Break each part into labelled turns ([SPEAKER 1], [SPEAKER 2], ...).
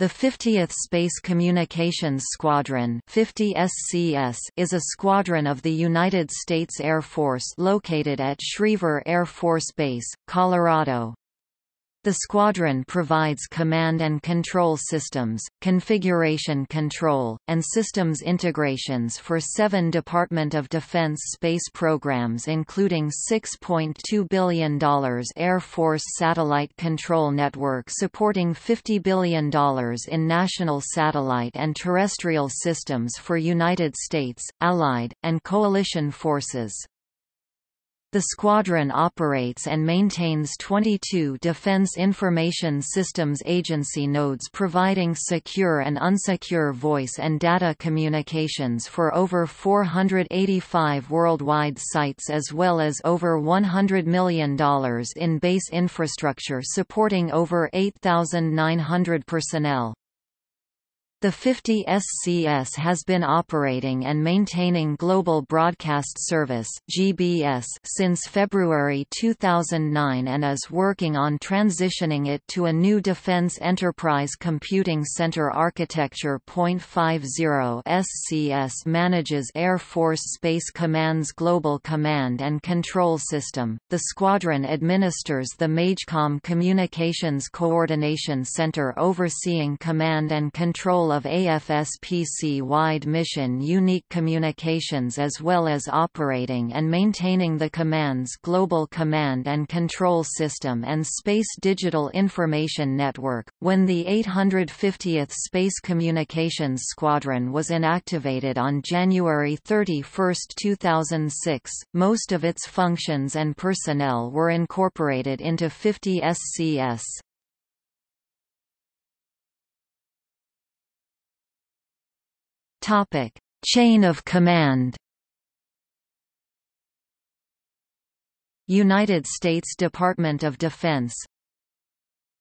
[SPEAKER 1] The 50th Space Communications Squadron 50 SCS is a squadron of the United States Air Force located at Schriever Air Force Base, Colorado. The squadron provides command and control systems, configuration control, and systems integrations for seven Department of Defense space programs including $6.2 billion Air Force Satellite Control Network supporting $50 billion in national satellite and terrestrial systems for United States, Allied, and coalition forces. The squadron operates and maintains 22 Defense Information Systems Agency nodes providing secure and unsecure voice and data communications for over 485 worldwide sites as well as over $100 million in base infrastructure supporting over 8,900 personnel. The 50 SCS has been operating and maintaining Global Broadcast Service (GBS) since February 2009 and is working on transitioning it to a new Defense Enterprise Computing Center architecture. 50 SCS manages Air Force Space Command's Global Command and Control System. The squadron administers the MAJCOM Communications Coordination Center overseeing command and control of AFSPC-wide mission unique communications as well as operating and maintaining the command's global command and control system and Space Digital Information Network. When the 850th Space Communications Squadron was inactivated on January 31, 2006, most of its functions and personnel were incorporated into 50 SCS. Topic: Chain of command. United States Department of Defense.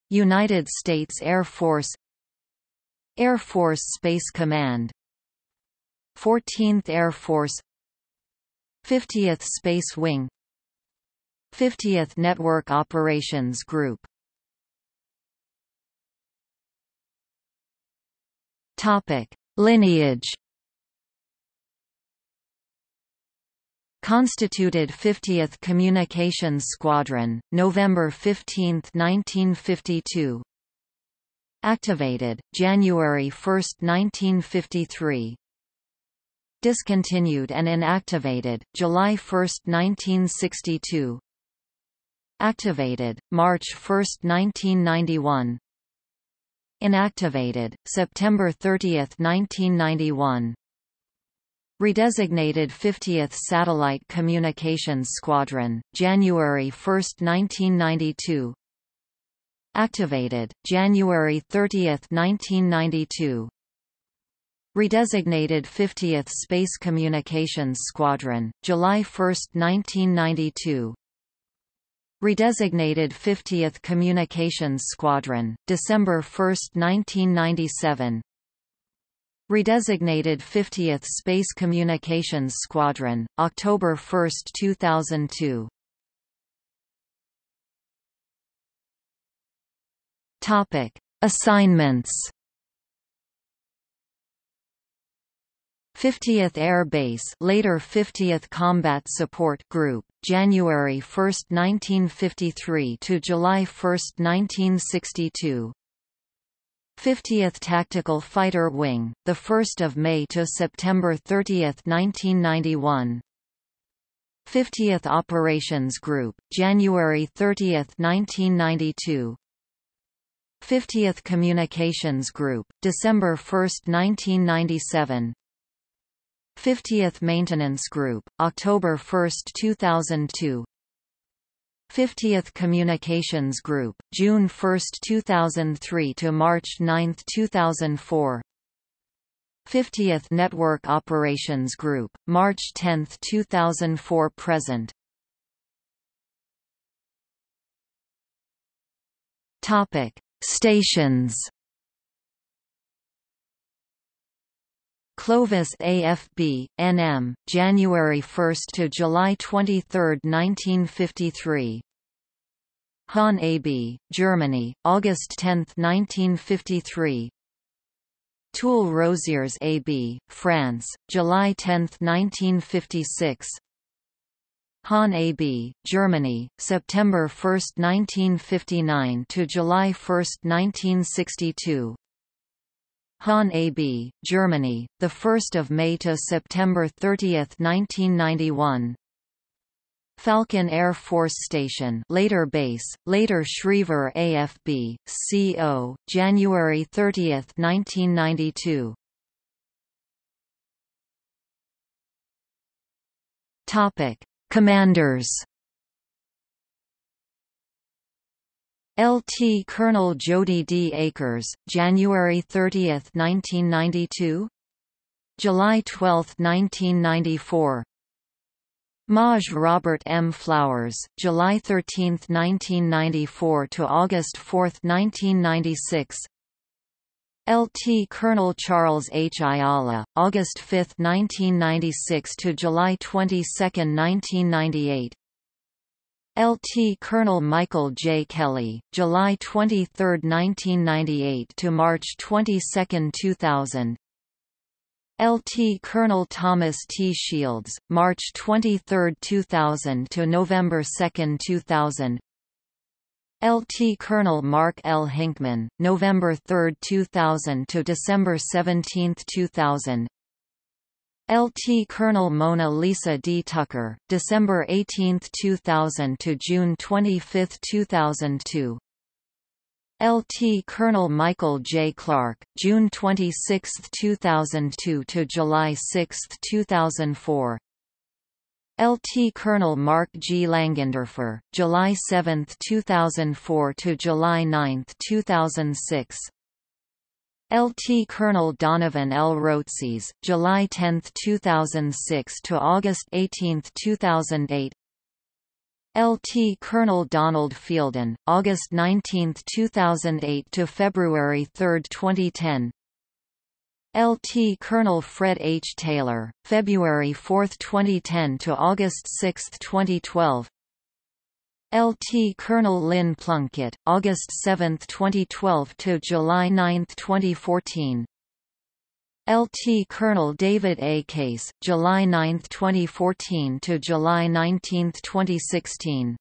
[SPEAKER 1] United States Air Force. Air Force Space Command. 14th Air Force. 50th Space Wing. 50th Network Operations Group. Topic Lineage Constituted 50th Communications Squadron, November 15, 1952 Activated, January 1, 1953 Discontinued and inactivated, July 1, 1962 Activated, March 1, 1991 Inactivated, September 30, 1991 Redesignated 50th Satellite Communications Squadron, January 1, 1992 Activated, January 30, 1992 Redesignated 50th Space Communications Squadron, July 1, 1992 Redesignated 50th Communications Squadron, December 1, 1997 Redesignated 50th Space Communications Squadron, October 1, 2002 Topic. Assignments. 50th Air Base later 50th Combat Support Group, January 1, 1953 to July 1, 1962. 50th Tactical Fighter Wing, the 1st of May to September 30, 1991. 50th Operations Group, January 30, 1992. 50th Communications Group, December 1, 1997. 50th Maintenance Group, October 1, 2002 50th Communications Group, June 1, 2003 to March 9, 2004 50th Network Operations Group, March 10, 2004 present. Topic: Stations Clovis AFB, NM, January 1 to July 23, 1953. Hahn AB, Germany, August 10, 1953. Toul-Rosières AB, France, July 10, 1956 Hahn AB, Germany, September 1, 1959 to July 1, 1962 Hahn AB, Germany, 1 May to September 30, 1991 Falcon Air Force Station later base, later Schriever AFB, CO, January 30, 1992 Topic. Commanders LT Colonel Jody D. Akers, January 30, 1992 July 12, 1994 Maj Robert M. Flowers, July 13, 1994 to August 4, 1996. LT Colonel Charles H. Ayala, August 5, 1996 to July 22, 1998. LT Colonel Michael J. Kelly, July 23, 1998 to March 22, 2000. LT Colonel Thomas T. Shields, March 23, 2000 to November 2, 2000. LT Colonel Mark L. Hinkman, November 3, 2000 to December 17, 2000. LT Colonel Mona Lisa D. Tucker, December 18, 2000 to June 25, 2002. LT Colonel Michael J. Clark, June 26, 2002 to July 6, 2004. LT Colonel Mark G. Langenderfer, July 7, 2004 to July 9, 2006. LT Colonel Donovan L. Rotses, July 10, 2006 to August 18, 2008. LT Colonel Donald Fielden, August 19, 2008 to February 3, 2010. LT Colonel Fred H. Taylor, February 4, 2010 to August 6, 2012. LT Colonel Lynn Plunkett, August 7, 2012 to July 9, 2014. LT Colonel David A. Case, July 9, 2014 to July 19, 2016.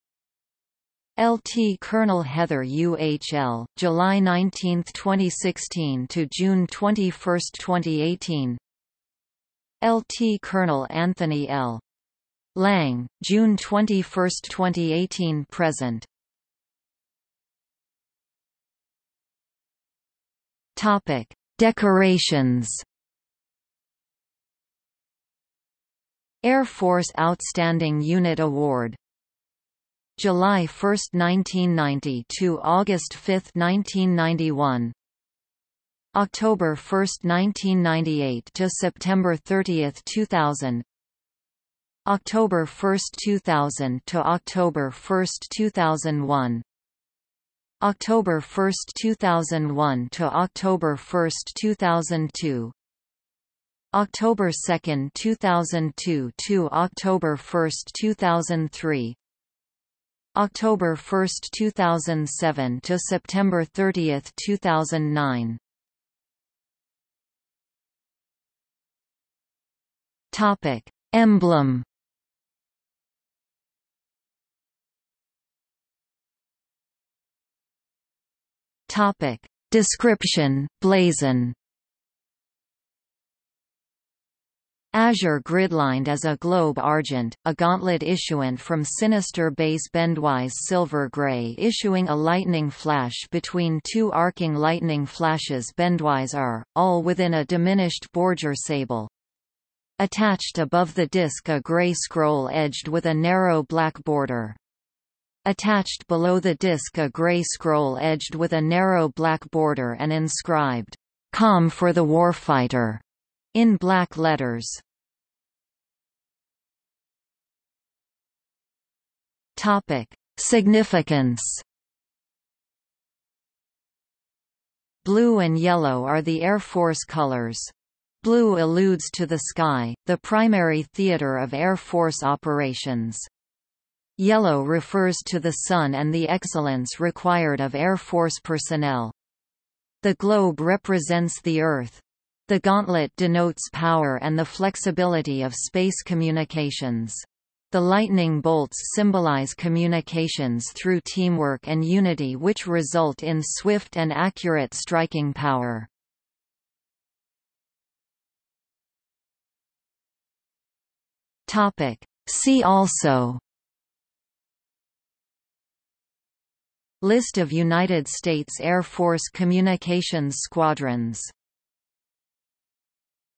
[SPEAKER 1] LT Colonel Heather UHL, July 19, 2016 to June 21, 2018. LT Colonel Anthony L. Lang, June 21, 2018 present. Topic: Decorations. Air Force Outstanding Unit Award. July 1, 1990 to August 5, 1991 October 1, 1998 to September 30, 2000 October 1, 2000 to October 1, 2001 October 1, 2001 to October 1, 2002 October 2, 2002 to October 1, 2003 October 1, 2007 to September 30, 2009 Topic: Emblem Topic: Description: Blazon Azure gridlined as a globe argent, a gauntlet issuant from sinister base bendwise silver gray issuing a lightning flash between two arcing lightning flashes bendwise are, all within a diminished bordure sable. Attached above the disk a gray scroll edged with a narrow black border. Attached below the disk a gray scroll edged with a narrow black border and inscribed, "Com for the Warfighter", in black letters. Topic: Significance. Blue and yellow are the Air Force colors. Blue alludes to the sky, the primary theater of Air Force operations. Yellow refers to the sun and the excellence required of Air Force personnel. The globe represents the Earth. The gauntlet denotes power and the flexibility of space communications. The lightning bolts symbolize communications through teamwork and unity which result in swift and accurate striking power. See also List of United States Air Force communications squadrons